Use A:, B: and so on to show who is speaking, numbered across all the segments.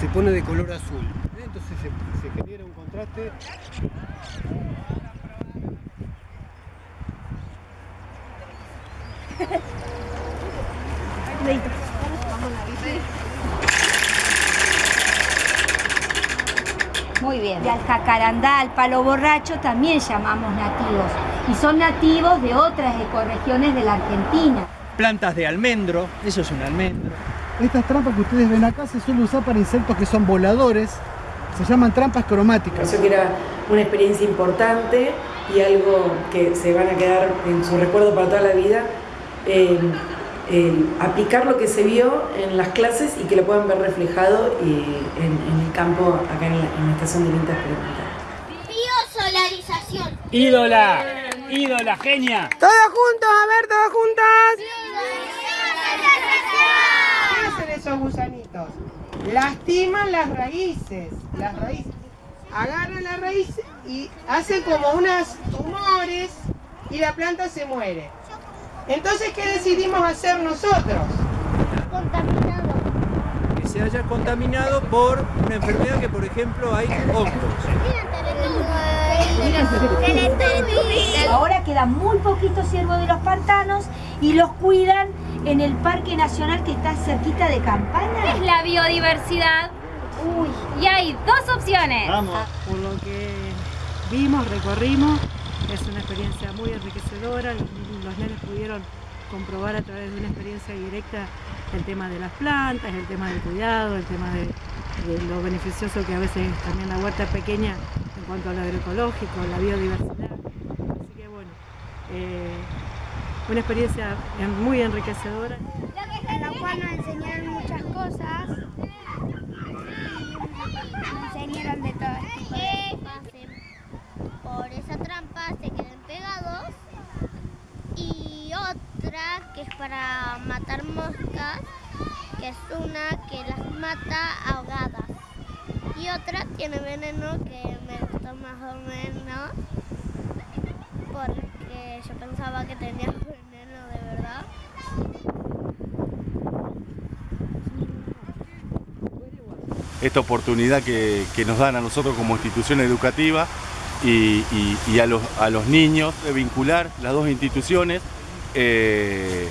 A: se pone de color azul. ¿eh? Entonces se, se genera un contraste
B: Muy bien. Y al jacarandá, al palo borracho también llamamos nativos. Y son nativos de otras ecorregiones de la Argentina.
C: Plantas de almendro, eso es un almendro.
A: Estas trampas que ustedes ven acá se suelen usar para insectos que son voladores. Se llaman trampas cromáticas.
D: Pareció que era una experiencia importante y algo que se van a quedar en su recuerdo para toda la vida. Eh, eh, aplicar lo que se vio en las clases y que lo puedan ver reflejado en el campo acá en la, en la estación de Vinta Experimental.
E: Biosolarización.
C: Ídola, ídola, genia.
F: Todos juntos, a ver, todos juntos. ¿Qué hacen esos gusanitos? Lastiman las raíces, las raíces. Agarran la raíz y hacen como unas tumores y la planta se muere. Entonces, ¿qué decidimos hacer nosotros?
E: Contaminado.
C: Que se haya contaminado por una enfermedad que, por ejemplo, hay hongos.
B: Ahora queda muy poquito ciervo de los pantanos y los cuidan en el Parque Nacional que está cerquita de Campana.
G: es la biodiversidad.
B: Uy,
G: Y hay dos opciones.
H: por lo que vimos, recorrimos, es una experiencia muy enriquecedora, los, nenes pudieron comprobar a través de una experiencia directa el tema de las plantas, el tema del cuidado, el tema de, de lo beneficioso que a veces es también la huerta pequeña en cuanto al agroecológico, la biodiversidad. Así que bueno, eh, una experiencia muy enriquecedora.
E: En la cual nos enseñaron muchas cosas. Nos enseñaron de todo cosas. Por esa trampa se quedan pegados. Y otra que es para matar moscas, que es una que las mata ahogadas. Y otra tiene veneno que me gustó más o menos porque yo pensaba que tenía veneno de verdad.
I: Esta oportunidad que, que nos dan a nosotros como institución educativa y, y- y a, los, a los niños de vincular las dos instituciones eh,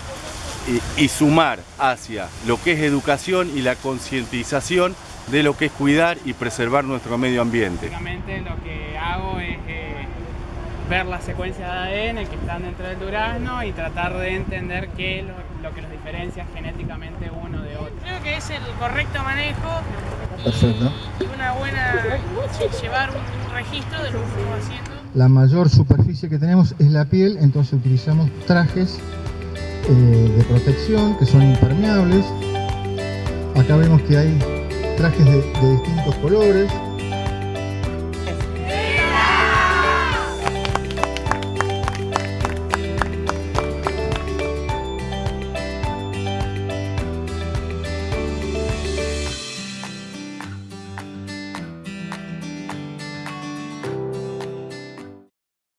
I: y, y sumar hacia lo que es educación y la concientización de lo que es cuidar y preservar nuestro medio ambiente.
J: Básicamente lo que hago es eh, ver la secuencia de ADN que están dentro del durazno y tratar de entender qué es lo, lo que los diferencia genéticamente uno de otro. Creo que es el correcto manejo y una buena llevar un, registro de lo que estamos haciendo.
K: La mayor superficie que tenemos es la piel, entonces utilizamos trajes eh, de protección que son impermeables. Acá vemos que hay trajes de, de distintos colores,